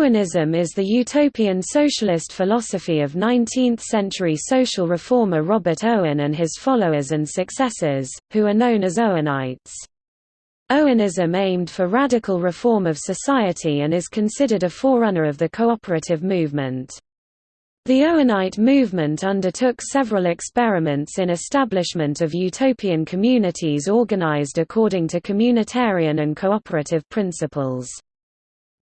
Owenism is the utopian socialist philosophy of 19th-century social reformer Robert Owen and his followers and successors, who are known as Owenites. Owenism aimed for radical reform of society and is considered a forerunner of the cooperative movement. The Owenite movement undertook several experiments in establishment of utopian communities organized according to communitarian and cooperative principles.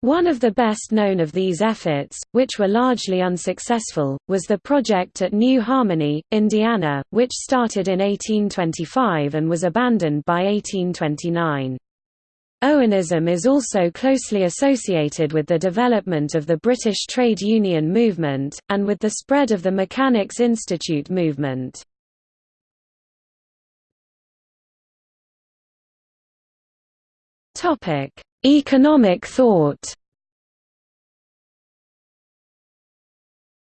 One of the best known of these efforts, which were largely unsuccessful, was the project at New Harmony, Indiana, which started in 1825 and was abandoned by 1829. Owenism is also closely associated with the development of the British trade union movement, and with the spread of the Mechanics' Institute movement. Topic: Economic thought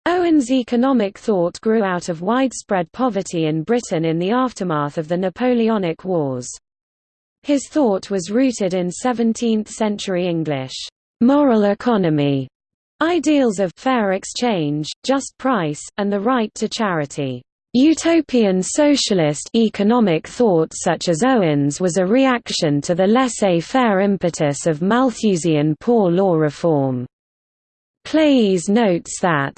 Owen's economic thought grew out of widespread poverty in Britain in the aftermath of the Napoleonic Wars. His thought was rooted in 17th-century English, "'moral economy' ideals of fair exchange, just price, and the right to charity. Utopian socialist economic thought such as Owen's was a reaction to the laissez-faire impetus of Malthusian poor law reform. Claeys notes that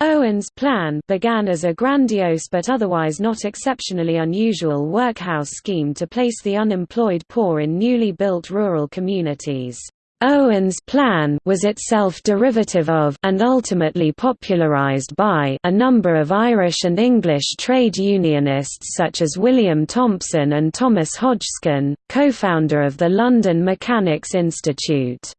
Owen's plan began as a grandiose but otherwise not exceptionally unusual workhouse scheme to place the unemployed poor in newly built rural communities. Owen's plan was itself derivative of and ultimately popularized by a number of Irish and English trade unionists such as William Thompson and Thomas Hodgskin, co-founder of the London Mechanics' Institute.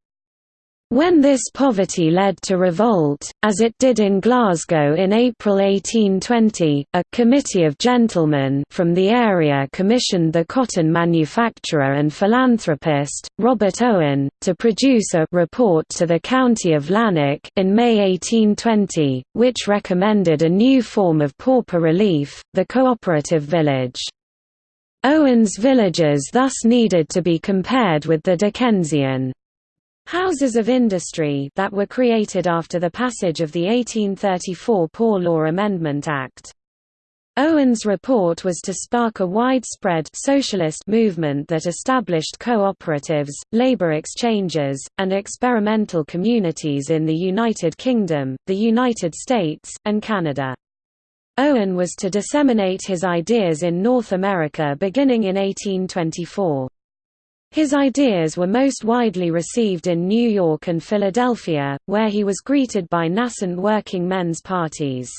When this poverty led to revolt, as it did in Glasgow in April 1820, a «committee of gentlemen» from the area commissioned the cotton manufacturer and philanthropist, Robert Owen, to produce a «report to the county of Lanark» in May 1820, which recommended a new form of pauper relief, the cooperative village. Owen's villages thus needed to be compared with the Dickensian Houses of industry that were created after the passage of the 1834 Poor Law Amendment Act. Owen's report was to spark a widespread socialist movement that established cooperatives, labor exchanges, and experimental communities in the United Kingdom, the United States, and Canada. Owen was to disseminate his ideas in North America beginning in 1824. His ideas were most widely received in New York and Philadelphia, where he was greeted by nascent working men's parties.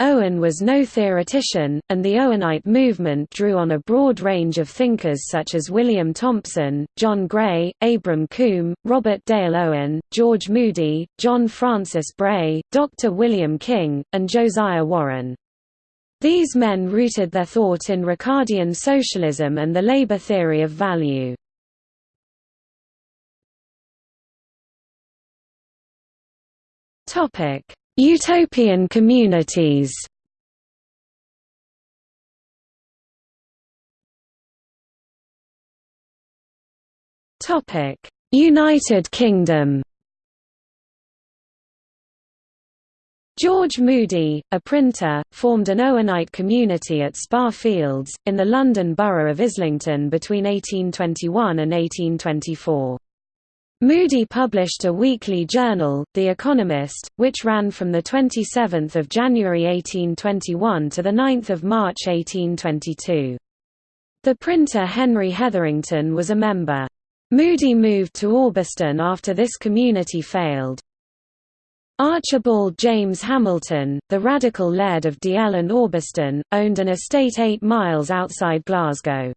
Owen was no theoretician, and the Owenite movement drew on a broad range of thinkers such as William Thompson, John Gray, Abram Combe, Robert Dale Owen, George Mudie, John Francis Bray, Dr. William King, and Josiah Warren. These men rooted their thought in Ricardian socialism and the labor theory of value. Utopian communities United Kingdom George Mudie, a printer, formed an Owenite community at Spa Fields, in the London borough of Islington between 1821 and 1824. Mudie published a weekly journal, The Economist, which ran from 27 January 1821 to 9 March 1822. The printer Henry Hetherington was a member. Mudie moved to Orbiston after this community failed. Archibald James Hamilton, the radical laird of Dalziel and Orbiston, owned an estate eight miles outside Glasgow.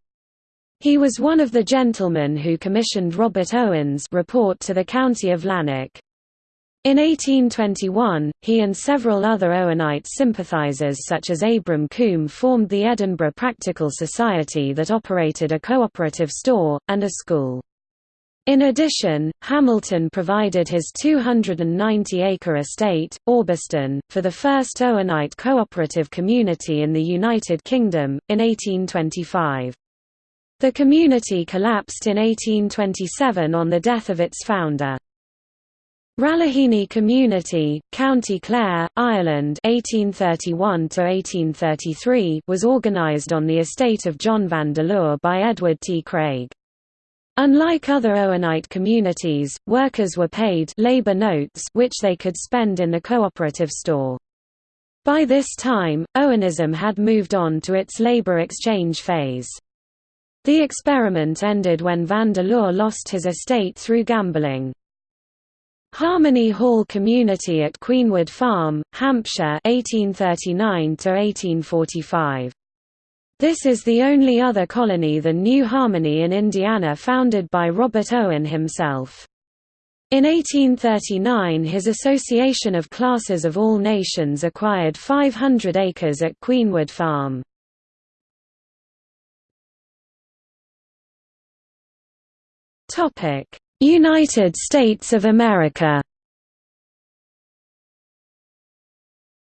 He was one of the gentlemen who commissioned Robert Owen's report to the county of Lanark. In 1821, he and several other Owenite sympathisers such as Abram Combe formed the Edinburgh Practical Society that operated a cooperative store, and a school. In addition, Hamilton provided his 290-acre estate, Orbiston, for the first Owenite cooperative community in the United Kingdom, in 1825. The community collapsed in 1827 on the death of its founder. Ralahine Community, County Clare, Ireland 1831 was organised on the estate of John Vandeleur by Edward T. Craig. Unlike other Owenite communities, workers were paid labor notes which they could spend in the cooperative store. By this time, Owenism had moved on to its labor exchange phase. The experiment ended when Vandeleur lost his estate through gambling. Harmony Hall Community at Queenwood Farm, Hampshire 1839 1845. This is the only other colony than New Harmony in Indiana founded by Robert Owen himself. In 1839 his Association of Classes of All Nations acquired 500 acres at Queenwood Farm. United States of America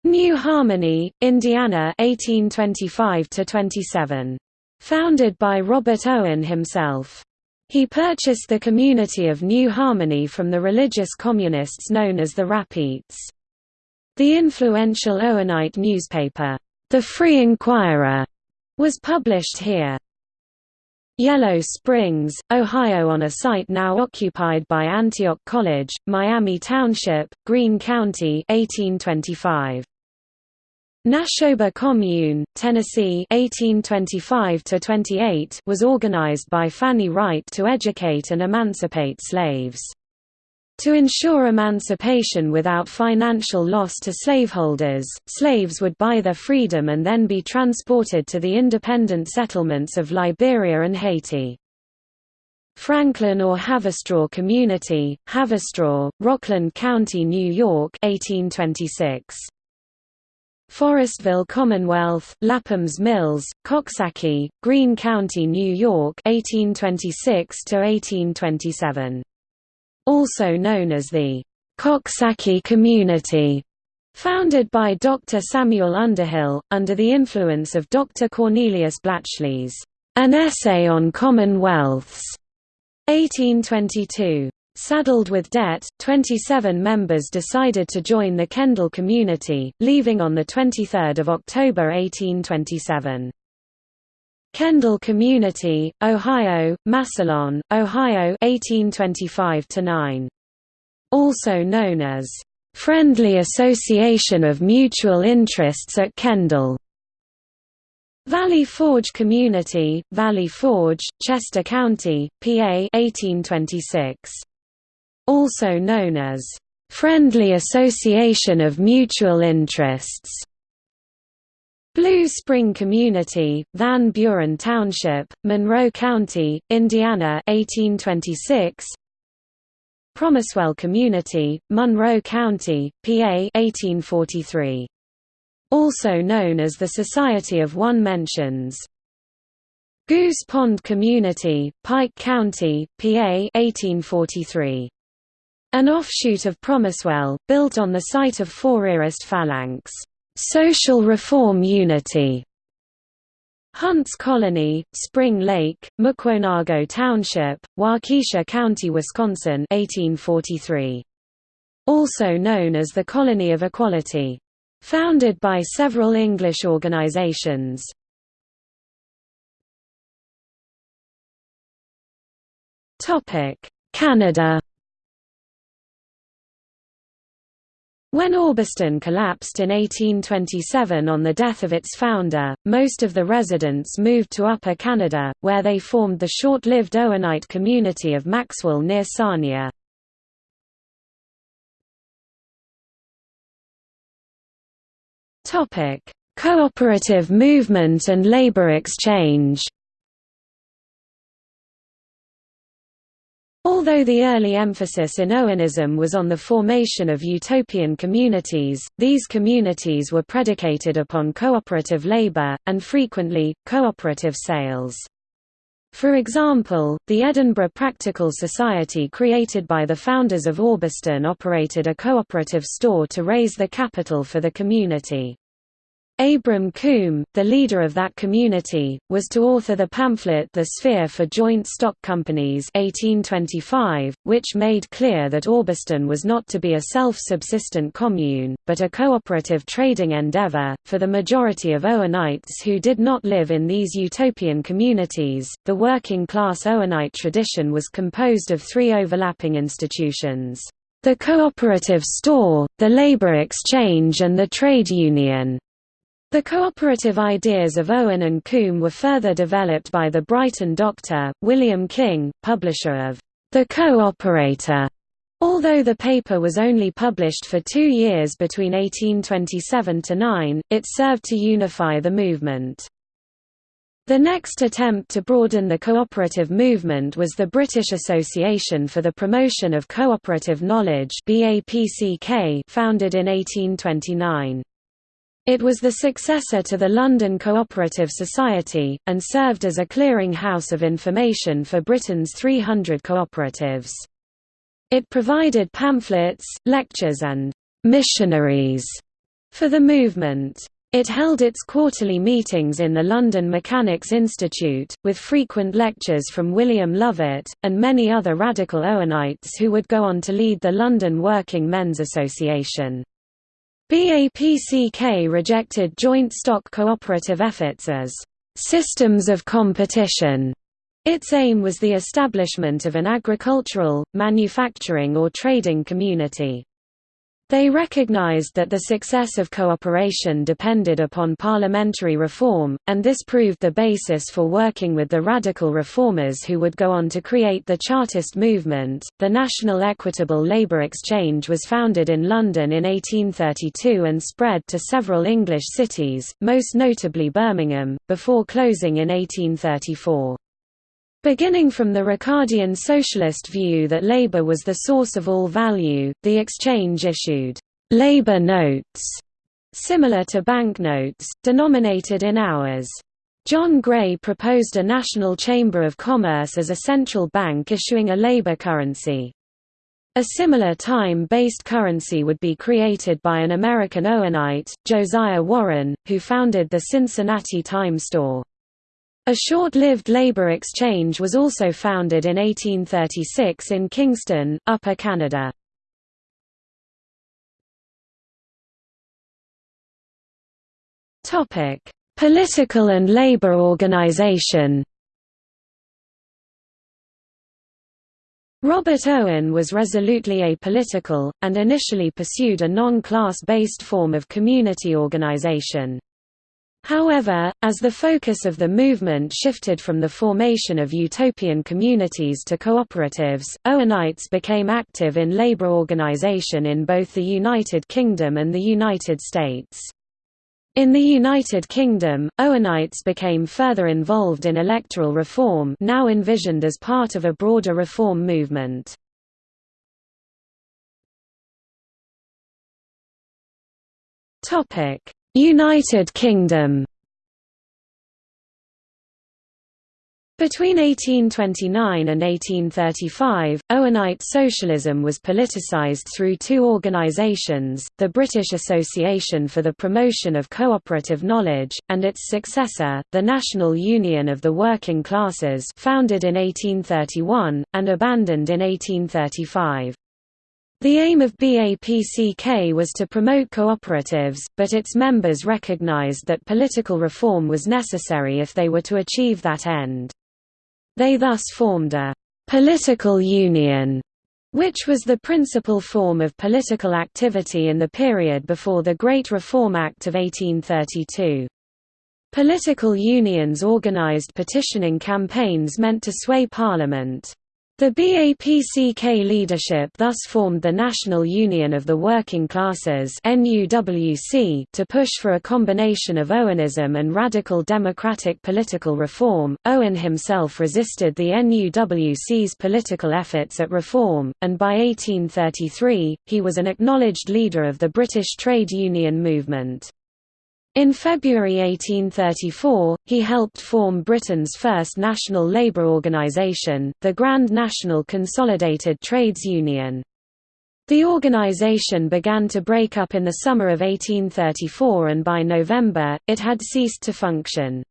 New Harmony, Indiana 1825–27. Founded by Robert Owen himself. He purchased the community of New Harmony from the religious communists known as the Rappites. The influential Owenite newspaper, The Free Enquirer, was published here. Yellow Springs, Ohio on a site now occupied by Antioch College, Miami Township, Greene County 1825. Nashoba Commune, Tennessee 1825 was organized by Fanny Wright to educate and emancipate slaves. To ensure emancipation without financial loss to slaveholders, slaves would buy their freedom and then be transported to the independent settlements of Liberia and Haiti. Franklin or Haverstraw Community, Haverstraw, Rockland County, New York 1826. Forestville Commonwealth, Lapham's Mills, Coxsackie, Greene County, New York 1826 1827 also known as the Coxsackie Community, founded by Dr. Samuel Underhill, under the influence of Dr. Cornelius Blatchley's An Essay on Commonwealths, 1822. Saddled with debt, 27 members decided to join the Kendal community, leaving on 23 October 1827. Kendal Community, Ohio, Massillon, Ohio 1825 9 Also known as, "...friendly association of mutual interests at Kendal." Valley Forge Community, Valley Forge, Chester County, PA 1826. Also known as, "...friendly association of mutual interests." Blue Spring Community, Van Buren Township, Monroe County, Indiana 1826. Promisewell Community, Monroe County, PA 1843. Also known as the Society of One Mentions. Goose Pond Community, Pike County, PA 1843. An offshoot of Promisewell, built on the site of Fourierist Phalanx. Social Reform Unity Hunts Colony, Spring Lake, Mukwonago Township, Waukesha County, Wisconsin 1843. Also known as the Colony of Equality. Founded by several English organizations. Canada When Orbiston collapsed in 1827 on the death of its founder, most of the residents moved to Upper Canada, where they formed the short-lived Owenite community of Maxwell near Sarnia. Cooperative movement and labor exchange Although the early emphasis in Owenism was on the formation of utopian communities, these communities were predicated upon cooperative labor, and frequently, cooperative sales. For example, the Edinburgh Practical Society created by the founders of Orbiston operated a cooperative store to raise the capital for the community. Abram Combe, the leader of that community, was to author the pamphlet The Sphere for Joint Stock Companies 1825, which made clear that Orbiston was not to be a self-subsistent commune, but a cooperative trading endeavour. For the majority of Owenites who did not live in these utopian communities, the working-class Owenite tradition was composed of three overlapping institutions. The cooperative store, the labor exchange and the trade union. The cooperative ideas of Owen and Combe were further developed by the Brighton doctor, William King, publisher of The Co-operator. Although the paper was only published for two years between 1827–9, it served to unify the movement. The next attempt to broaden the cooperative movement was the British Association for the Promotion of Cooperative Knowledge founded in 1829. It was the successor to the London Cooperative Society, and served as a clearing house of information for Britain's 300 cooperatives. It provided pamphlets, lectures and «missionaries» for the movement. It held its quarterly meetings in the London Mechanics' Institute, with frequent lectures from William Lovett, and many other radical Owenites who would go on to lead the London Working Men's Association. BAPCK rejected joint stock cooperative efforts as systems of competition. Its aim was the establishment of an agricultural, manufacturing or trading community. They recognized that the success of cooperation depended upon parliamentary reform, and this proved the basis for working with the radical reformers who would go on to create the Chartist movement. The National Equitable Labour Exchange was founded in London in 1832 and spread to several English cities, most notably Birmingham, before closing in 1834. Beginning from the Ricardian socialist view that labor was the source of all value, the exchange issued labor notes, similar to banknotes, denominated in hours. John Gray proposed a national chamber of commerce as a central bank issuing a labor currency. A similar time-based currency would be created by an American Owenite, Josiah Warren, who founded the Cincinnati Time Store. A short-lived labor exchange was also founded in 1836 in Kingston, Upper Canada. Political and labor organization Robert Owen was resolutely apolitical, and initially pursued a non-class-based form of community organization. However, as the focus of the movement shifted from the formation of utopian communities to cooperatives, Owenites became active in labor organization in both the United Kingdom and the United States. In the United Kingdom, Owenites became further involved in electoral reform now envisioned as part of a broader reform movement. Topic: United Kingdom Between 1829 and 1835, Owenite socialism was politicised through two organisations, the British Association for the Promotion of Cooperative Knowledge, and its successor, the National Union of the Working Classes founded in 1831, and abandoned in 1835. The aim of BAPCK was to promote cooperatives, but its members recognized that political reform was necessary if they were to achieve that end. They thus formed a «political union», which was the principal form of political activity in the period before the Great Reform Act of 1832. Political unions organized petitioning campaigns meant to sway Parliament. The BAPCK leadership thus formed the National Union of the Working Classes to push for a combination of Owenism and radical democratic political reform. Owen himself resisted the NUWC's political efforts at reform, and by 1833, he was an acknowledged leader of the British trade union movement. In February 1834, he helped form Britain's first national labour organisation, the Grand National Consolidated Trades Union. The organization began to break up in the summer of 1834 and by November, it had ceased to function.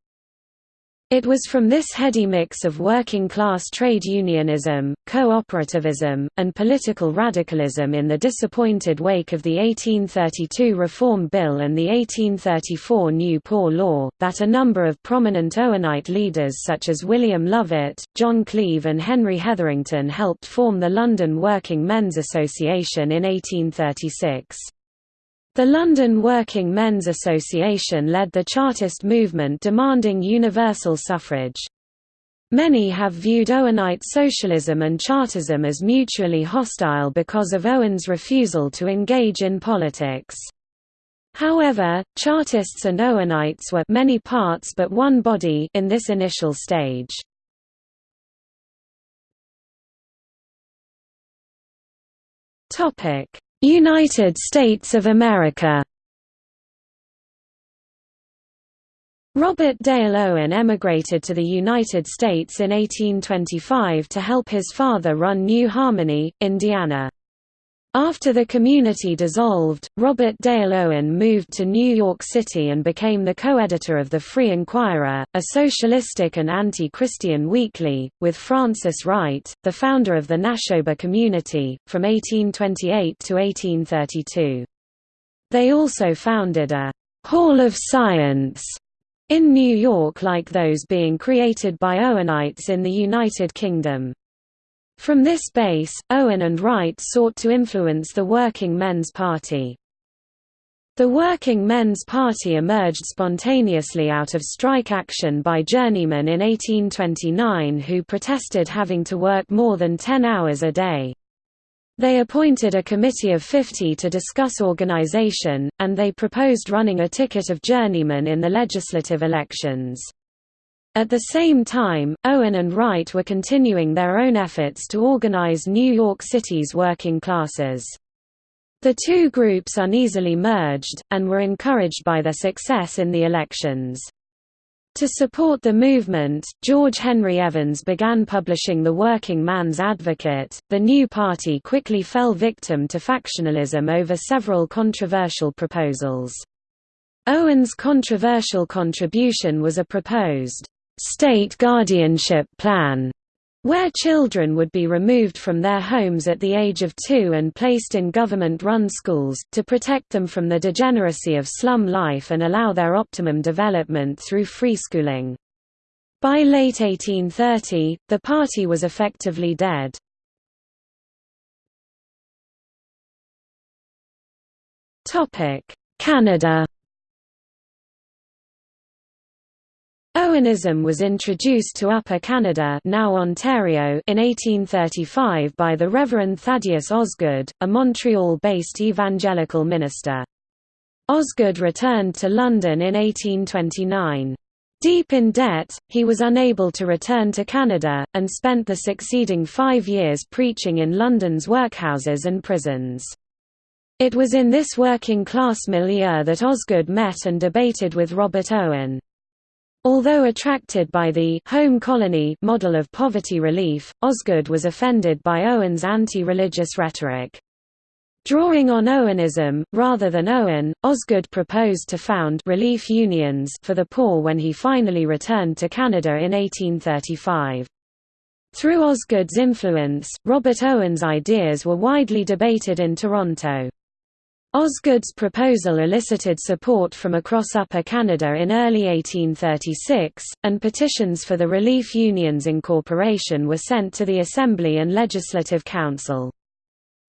It was from this heady mix of working-class trade unionism, cooperativism, and political radicalism in the disappointed wake of the 1832 Reform Bill and the 1834 New Poor Law, that a number of prominent Owenite leaders such as William Lovett, John Cleave and Henry Hetherington helped form the London Working Men's Association in 1836. The London Working Men's Association led the Chartist movement demanding universal suffrage. Many have viewed Owenite socialism and Chartism as mutually hostile because of Owen's refusal to engage in politics. However, Chartists and Owenites were many parts but one body in this initial stage. Topic: United States of America Robert Dale Owen emigrated to the United States in 1825 to help his father run New Harmony, Indiana. After the community dissolved, Robert Dale Owen moved to New York City and became the co-editor of The Free Enquirer, a socialistic and anti-Christian weekly, with Frances Wright, the founder of the Nashoba community, from 1828 to 1832. They also founded a «Hall of Science» in New York like those being created by Owenites in the United Kingdom. From this base, Owen and Wright sought to influence the Working Men's Party. The Working Men's Party emerged spontaneously out of strike action by journeymen in 1829 who protested having to work more than 10 hours a day. They appointed a committee of 50 to discuss organization, and they proposed running a ticket of journeymen in the legislative elections. At the same time, Owen and Wright were continuing their own efforts to organize New York City's working classes. The two groups uneasily merged, and were encouraged by their success in the elections. To support the movement, George Henry Evans began publishing The Working Man's Advocate. The new party quickly fell victim to factionalism over several controversial proposals. Owen's controversial contribution was a proposed state guardianship plan, where children would be removed from their homes at the age of two and placed in government-run schools, to protect them from the degeneracy of slum life and allow their optimum development through free schooling. By late 1830, the party was effectively dead. Canada Owenism was introduced to Upper Canada now Ontario in 1835 by the Reverend Thaddeus Osgood, a Montreal-based evangelical minister. Osgood returned to London in 1829. Deep in debt, he was unable to return to Canada, and spent the succeeding five years preaching in London's workhouses and prisons. It was in this working-class milieu that Osgood met and debated with Robert Owen. Although attracted by the home colony model of poverty relief, Osgood was offended by Owen's anti-religious rhetoric. Drawing on Owenism, rather than Owen, Osgood proposed to found relief unions for the poor when he finally returned to Canada in 1835. Through Osgood's influence, Robert Owen's ideas were widely debated in Toronto. Osgood's proposal elicited support from across Upper Canada in early 1836, and petitions for the Relief Union's incorporation were sent to the Assembly and Legislative Council.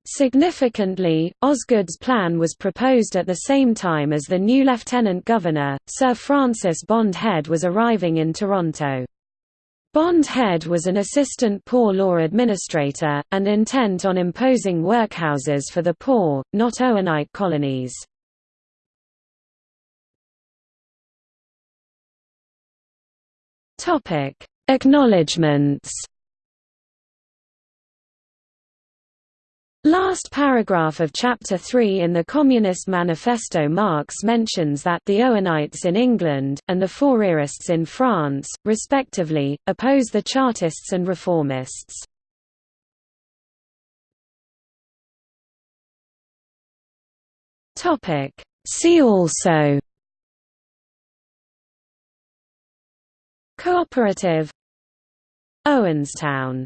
Significantly, Osgood's plan was proposed at the same time as the new Lieutenant Governor, Sir Francis Bond Head was arriving in Toronto. Bond Head was an assistant poor law administrator, and intent on imposing workhouses for the poor, not Owenite colonies. Acknowledgements Last paragraph of Chapter 3 in the Communist Manifesto Marx mentions that the Owenites in England, and the Fourierists in France, respectively, oppose the Chartists and Reformists. See also Cooperative. Owenstown